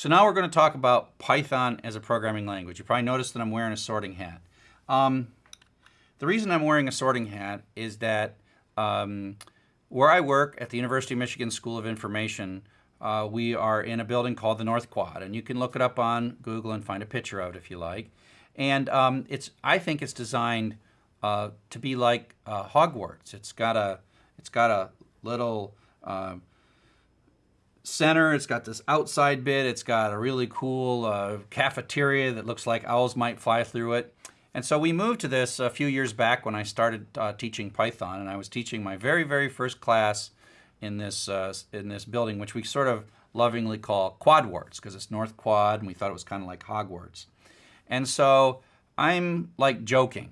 So now we're going to talk about Python as a programming language. You probably noticed that I'm wearing a sorting hat. Um, the reason I'm wearing a sorting hat is that um, where I work at the University of Michigan School of Information, uh, we are in a building called the North Quad, and you can look it up on Google and find a picture of it if you like. And um, it's I think it's designed uh, to be like uh, Hogwarts. It's got a it's got a little uh, center. It's got this outside bit. It's got a really cool uh, cafeteria that looks like owls might fly through it. And so we moved to this a few years back when I started uh, teaching Python, and I was teaching my very, very first class in this uh, in this building, which we sort of lovingly call Quadwarts because it's North Quad, and we thought it was kind of like Hogwarts. And so I'm like joking,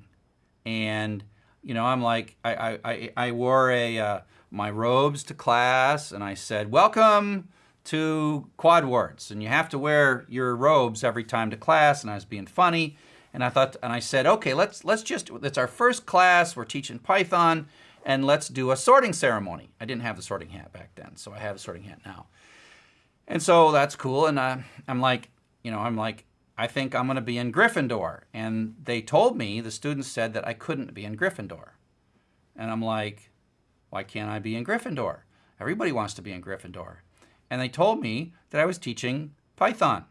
and you know I'm like I I, I wore a uh, my robes to class, and I said, "Welcome." to Quadwarts, and you have to wear your robes every time to class, and I was being funny. And I thought, and I said, okay, let's let's just. It's our first class. We're teaching Python, and let's do a sorting ceremony. I didn't have the sorting hat back then, so I have a sorting hat now. And so that's cool. And uh, I'm like, you know, I'm like, I think I'm going to be in Gryffindor. And they told me, the students said that I couldn't be in Gryffindor. And I'm like, why can't I be in Gryffindor? Everybody wants to be in Gryffindor. And they told me that I was teaching Python.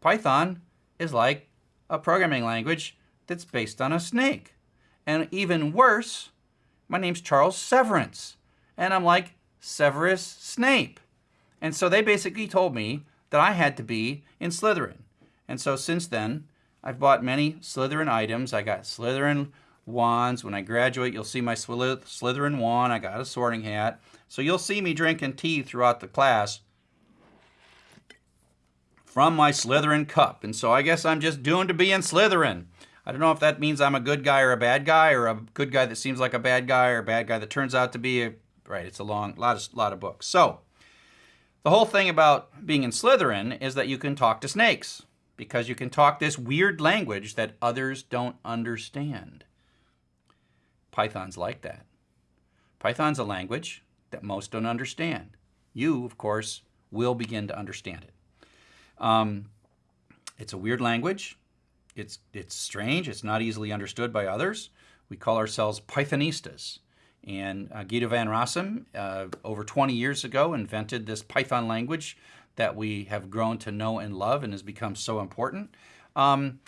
Python is like a programming language that's based on a snake. And even worse, my name's Charles Severance. And I'm like, Severus Snape. And so they basically told me that I had to be in Slytherin. And so since then, I've bought many Slytherin items. I got Slytherin wands. When I graduate, you'll see my Slytherin wand. I got a sorting hat. So you'll see me drinking tea throughout the class from my Slytherin cup. And so I guess I'm just doomed to be in Slytherin. I don't know if that means I'm a good guy or a bad guy, or a good guy that seems like a bad guy, or a bad guy that turns out to be a right. It's a long lot of lot of books. So the whole thing about being in Slytherin is that you can talk to snakes because you can talk this weird language that others don't understand. Python's like that. Python's a language that most don't understand. You, of course, will begin to understand it. Um, it's a weird language. It's, it's strange. It's not easily understood by others. We call ourselves Pythonistas. And uh, Guido van Rossum, uh, over 20 years ago, invented this Python language that we have grown to know and love and has become so important. Um,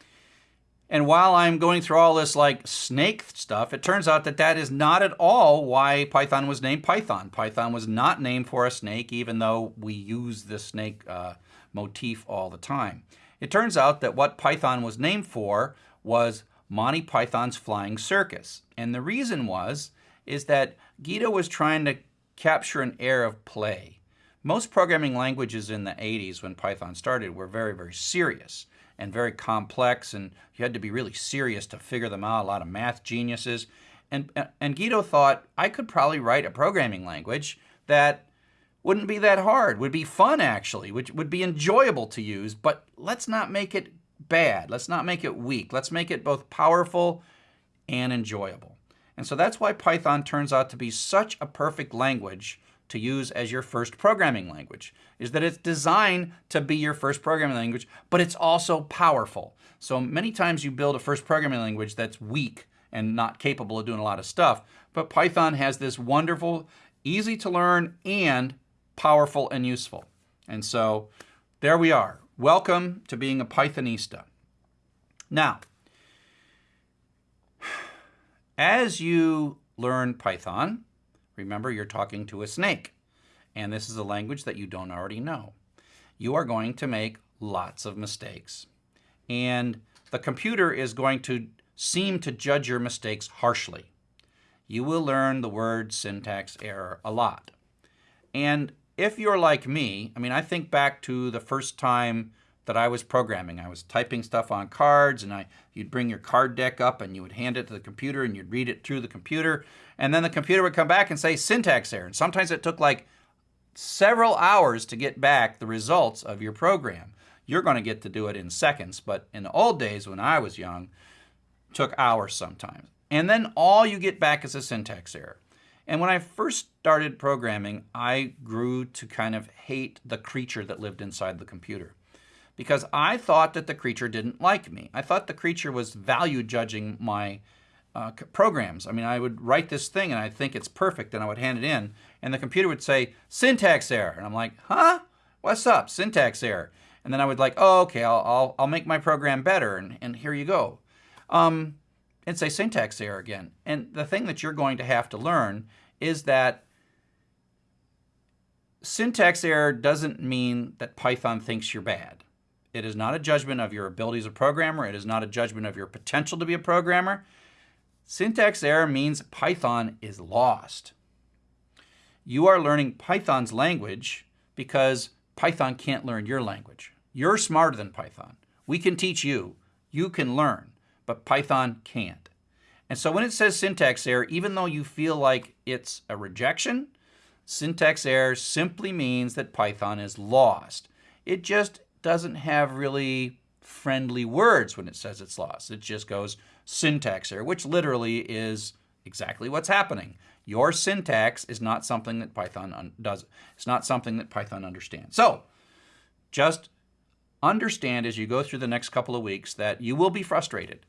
and while I'm going through all this like snake stuff, it turns out that that is not at all why Python was named Python. Python was not named for a snake, even though we use the snake uh, motif all the time. It turns out that what Python was named for was Monty Python's Flying Circus. And the reason was, is that Guido was trying to capture an air of play. Most programming languages in the 80s when Python started were very, very serious and very complex, and you had to be really serious to figure them out, a lot of math geniuses. And, and Guido thought, I could probably write a programming language that wouldn't be that hard, would be fun actually, which would be enjoyable to use, but let's not make it bad. Let's not make it weak. Let's make it both powerful and enjoyable. And so that's why Python turns out to be such a perfect language to use as your first programming language, is that it's designed to be your first programming language, but it's also powerful. So many times you build a first programming language that's weak and not capable of doing a lot of stuff, but Python has this wonderful, easy to learn, and powerful and useful. And so there we are. Welcome to being a Pythonista. Now, as you learn Python, remember you're talking to a snake, and this is a language that you don't already know. You are going to make lots of mistakes, and the computer is going to seem to judge your mistakes harshly. You will learn the word syntax error a lot. And if you're like me, I mean, I think back to the first time that I was programming. I was typing stuff on cards and I you'd bring your card deck up and you would hand it to the computer and you'd read it through the computer and then the computer would come back and say syntax error. And sometimes it took like several hours to get back the results of your program. You're going to get to do it in seconds, but in the old days when I was young, took hours sometimes. And then all you get back is a syntax error. And when I first started programming, I grew to kind of hate the creature that lived inside the computer because I thought that the creature didn't like me. I thought the creature was value judging my uh, programs. I mean, I would write this thing and I'd think it's perfect and I would hand it in and the computer would say, syntax error. And I'm like, huh? What's up? Syntax error. And then I would like, oh, okay, I'll, I'll, I'll make my program better and, and here you go. Um, and say syntax error again. And the thing that you're going to have to learn is that syntax error doesn't mean that Python thinks you're bad. It is not a judgment of your ability as a programmer. It is not a judgment of your potential to be a programmer. Syntax error means Python is lost. You are learning Python's language because Python can't learn your language. You're smarter than Python. We can teach you. You can learn, but Python can't. And so when it says syntax error, even though you feel like it's a rejection, syntax error simply means that Python is lost. It just doesn't have really friendly words when it says it's lost. It just goes syntax error, which literally is exactly what's happening. Your syntax is not something that Python does. It's not something that Python understands. So just understand as you go through the next couple of weeks that you will be frustrated.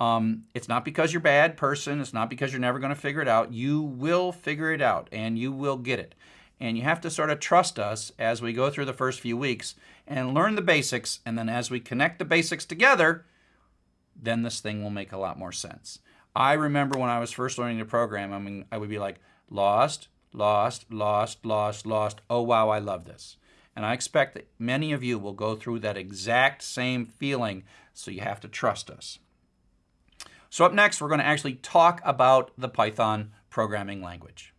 Um, it's not because you're a bad person. It's not because you're never going to figure it out. You will figure it out and you will get it. And you have to sort of trust us as we go through the first few weeks and learn the basics. And then as we connect the basics together, then this thing will make a lot more sense. I remember when I was first learning the program, I mean, I would be like, lost, lost, lost, lost, lost. Oh, wow, I love this. And I expect that many of you will go through that exact same feeling, so you have to trust us. So up next, we're going to actually talk about the Python programming language.